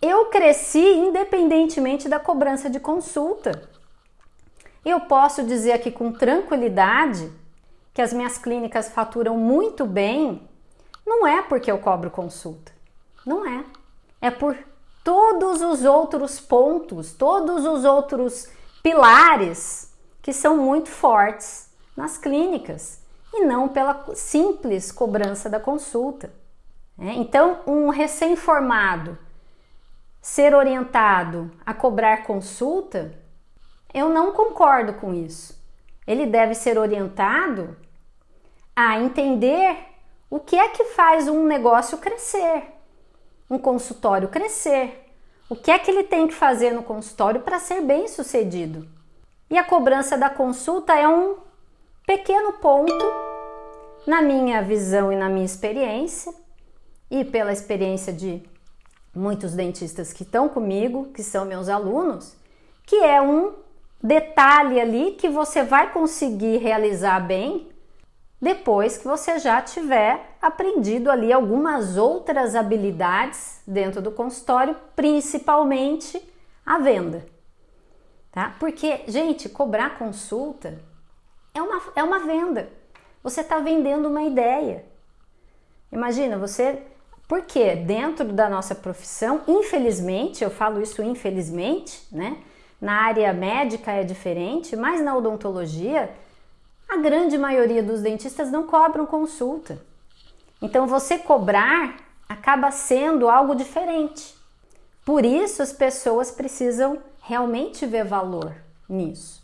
eu cresci independentemente da cobrança de consulta. Eu posso dizer aqui com tranquilidade que as minhas clínicas faturam muito bem, não é porque eu cobro consulta. Não é. É por todos os outros pontos, todos os outros pilares que são muito fortes nas clínicas e não pela simples cobrança da consulta. É, então, um recém-formado ser orientado a cobrar consulta, eu não concordo com isso. Ele deve ser orientado a entender o que é que faz um negócio crescer, um consultório crescer. O que é que ele tem que fazer no consultório para ser bem sucedido? E a cobrança da consulta é um pequeno ponto, na minha visão e na minha experiência, e pela experiência de muitos dentistas que estão comigo, que são meus alunos, que é um detalhe ali que você vai conseguir realizar bem depois que você já tiver aprendido ali algumas outras habilidades dentro do consultório, principalmente a venda. Tá? Porque, gente, cobrar consulta é uma, é uma venda. Você está vendendo uma ideia. Imagina, você porque dentro da nossa profissão, infelizmente, eu falo isso infelizmente, né? Na área médica é diferente, mas na odontologia, a grande maioria dos dentistas não cobram consulta. Então você cobrar acaba sendo algo diferente. Por isso as pessoas precisam realmente ver valor nisso.